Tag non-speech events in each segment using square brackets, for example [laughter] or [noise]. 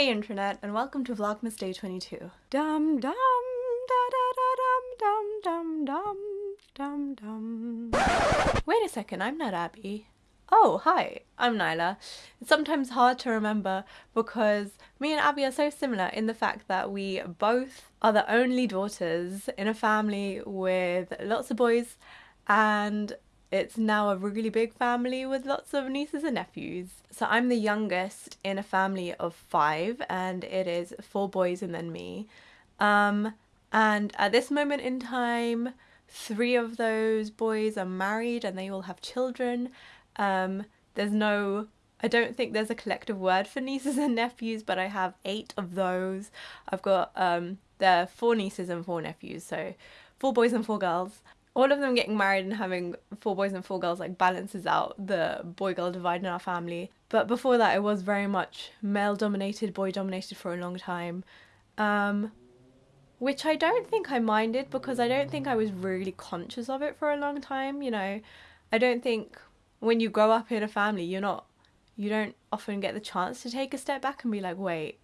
Hey Internet, and welcome to Vlogmas Day 22. Dum dum da da da dum dum dum dum dum dum. Wait a second, I'm not Abby. Oh, hi, I'm Nyla. It's sometimes hard to remember because me and Abby are so similar in the fact that we both are the only daughters in a family with lots of boys and it's now a really big family with lots of nieces and nephews. So I'm the youngest in a family of five, and it is four boys and then me. Um, and at this moment in time, three of those boys are married and they all have children. Um, there's no, I don't think there's a collective word for [laughs] nieces and nephews, but I have eight of those. I've got, um, there are four nieces and four nephews, so four boys and four girls all of them getting married and having four boys and four girls like balances out the boy girl divide in our family. But before that, it was very much male dominated, boy dominated for a long time. Um, which I don't think I minded because I don't think I was really conscious of it for a long time. You know, I don't think when you grow up in a family, you're not, you don't often get the chance to take a step back and be like, wait,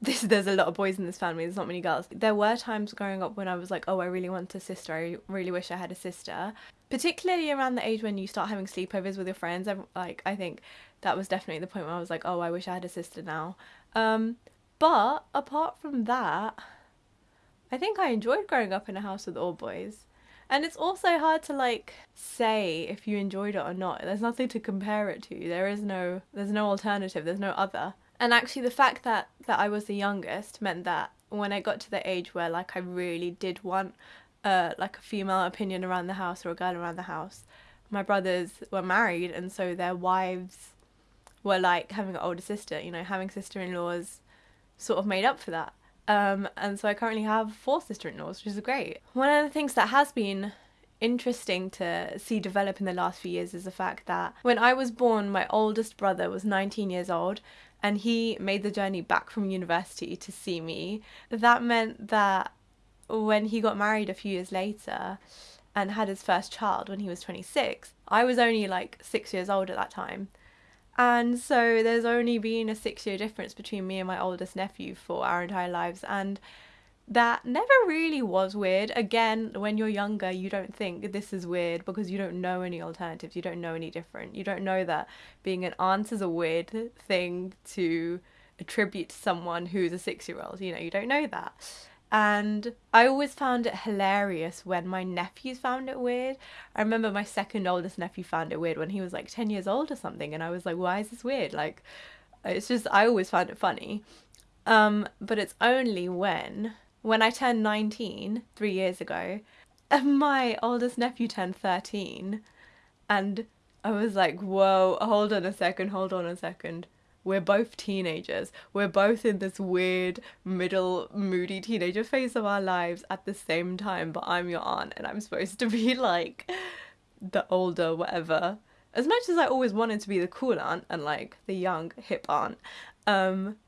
this there's a lot of boys in this family there's not many girls. There were times growing up when i was like oh i really want a sister i really wish i had a sister. Particularly around the age when you start having sleepovers with your friends I'm, like i think that was definitely the point where i was like oh i wish i had a sister now. Um but apart from that i think i enjoyed growing up in a house with all boys. And it's also hard to like say if you enjoyed it or not. There's nothing to compare it to. There is no there's no alternative. There's no other and actually, the fact that, that I was the youngest meant that when I got to the age where like I really did want uh, like a female opinion around the house or a girl around the house, my brothers were married and so their wives were like having an older sister, you know, having sister-in-laws sort of made up for that. Um, and so I currently have four sister-in-laws, which is great. One of the things that has been interesting to see develop in the last few years is the fact that when I was born, my oldest brother was 19 years old and he made the journey back from university to see me. That meant that when he got married a few years later and had his first child when he was 26, I was only like six years old at that time. And so there's only been a six year difference between me and my oldest nephew for our entire lives. And that never really was weird. Again, when you're younger, you don't think this is weird because you don't know any alternatives, you don't know any different. You don't know that being an aunt is a weird thing to attribute to someone who's a six year old. You know, you don't know that. And I always found it hilarious when my nephews found it weird. I remember my second oldest nephew found it weird when he was like 10 years old or something, and I was like, why is this weird? Like, it's just, I always found it funny. Um, but it's only when when I turned 19 three years ago, my oldest nephew turned 13. And I was like, whoa, hold on a second, hold on a second. We're both teenagers. We're both in this weird, middle, moody teenager phase of our lives at the same time, but I'm your aunt and I'm supposed to be [laughs] like the older, whatever. As much as I always wanted to be the cool aunt and like the young, hip aunt, um,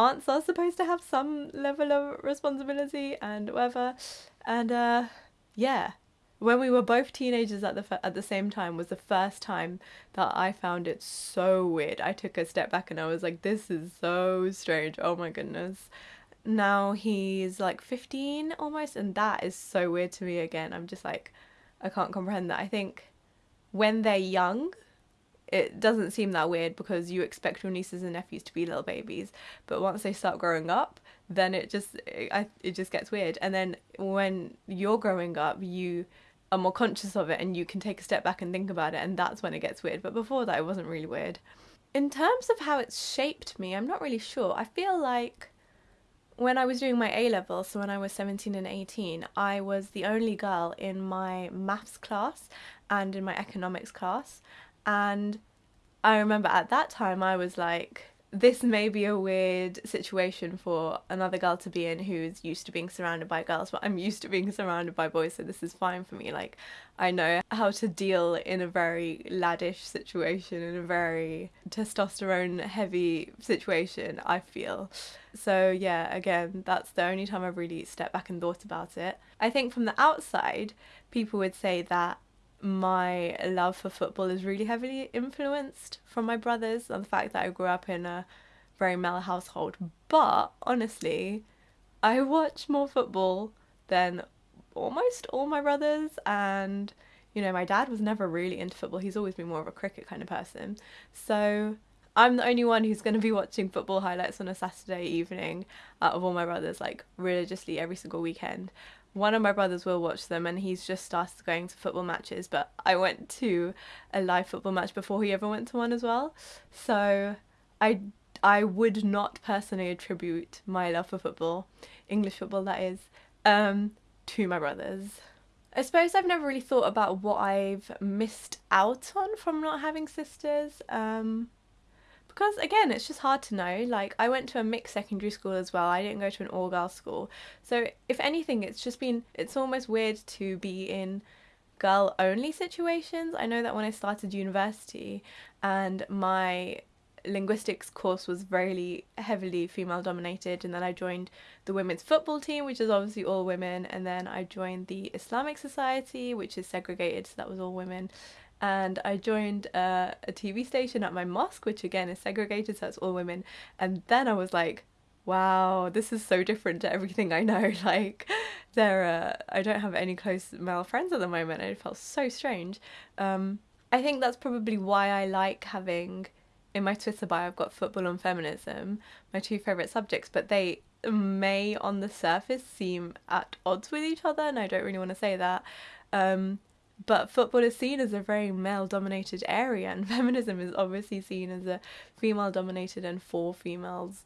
aunts are supposed to have some level of responsibility and whatever. And uh, yeah, when we were both teenagers at the at the same time was the first time that I found it so weird. I took a step back and I was like, this is so strange. Oh my goodness. Now he's like 15 almost, and that is so weird to me again. I'm just like, I can't comprehend that. I think when they're young, it doesn't seem that weird because you expect your nieces and nephews to be little babies but once they start growing up then it just it, it just gets weird. And then when you're growing up you are more conscious of it and you can take a step back and think about it and that's when it gets weird. But before that it wasn't really weird. In terms of how it's shaped me i'm not really sure. I feel like when I was doing my A levels, so when I was 17 and 18, I was the only girl in my maths class and in my economics class. And I remember at that time I was like, this may be a weird situation for another girl to be in who's used to being surrounded by girls, but I'm used to being surrounded by boys, so this is fine for me. Like, I know how to deal in a very laddish situation, in a very testosterone heavy situation, I feel. So, yeah, again, that's the only time I've really stepped back and thought about it. I think from the outside, people would say that my love for football is really heavily influenced from my brothers and the fact that I grew up in a very male household. But honestly, I watch more football than almost all my brothers and you know my dad was never really into football. He's always been more of a cricket kind of person. So i'm the only one who's going to be watching football highlights on a saturday evening out of all my brothers like religiously every single weekend one of my brothers will watch them and he's just started going to football matches but i went to a live football match before he ever went to one as well so i i would not personally attribute my love for football english football that is um to my brothers. I suppose I've never really thought about what I've missed out on from not having sisters. Um, because again, it's just hard to know. Like, I went to a mixed secondary school as well. I didn't go to an all girls school. So, if anything, it's just been, it's almost weird to be in girl only situations. I know that when I started university and my linguistics course was very heavily female dominated and then I joined the women's football team which is obviously all women and then I joined the Islamic Society which is segregated so that was all women and I joined uh, a TV station at my mosque which again is segregated so that's all women. And then I was like wow this is so different to everything I know. [laughs] Like there uh, I don't have any close male friends at the moment it felt so strange. Um, I think that's probably why I like having in my Twitter bio, I've got football and feminism, my two favourite subjects, but they may on the surface seem at odds with each other, and I don't really want to say that. Um, but football is seen as a very male dominated area, and [laughs] feminism is obviously seen as a female dominated and for females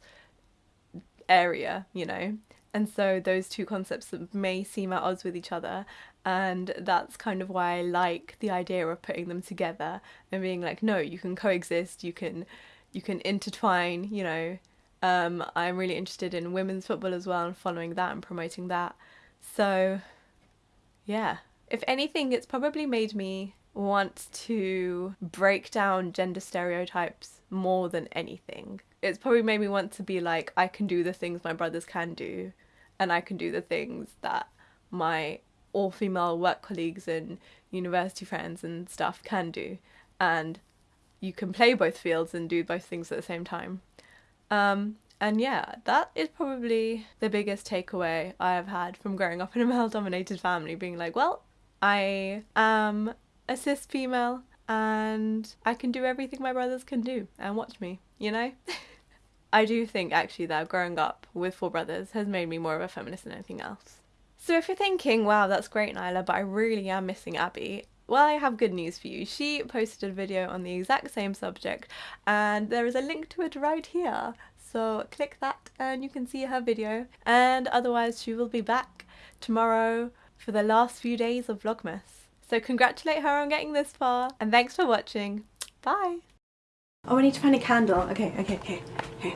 area, you know. And so those two concepts may seem at odds with each other, and that's kind of why I like the idea of putting them together and being like, no, you can coexist, you can, you can intertwine. You know, um, I'm really interested in women's football as well and following that and promoting that. So, yeah, if anything, it's probably made me want to break down gender stereotypes more than anything. It's probably made me want to be like, I can do the things my brothers can do, and I can do the things that my all female work colleagues and university friends and stuff can do. And you can play both fields and do both things at the same time. Um, and yeah, that is probably the biggest takeaway I have had from growing up in a male dominated family being like, well, I um, am a cis female and I can do everything my brothers can do and watch me, you know? [laughs] I do think actually that growing up with four brothers has made me more of a feminist than anything else. So if you're thinking, wow, that's great, Nyla, but I really am missing Abby, well, I have good news for you. She posted a video on the exact same subject, and there is a link to it right here. So click that and you can see her video. And otherwise, she will be back tomorrow for the last few days of Vlogmas. So congratulate her on getting this far, and thanks for watching. Bye! Oh, I need to find a candle. Okay, okay, okay, okay.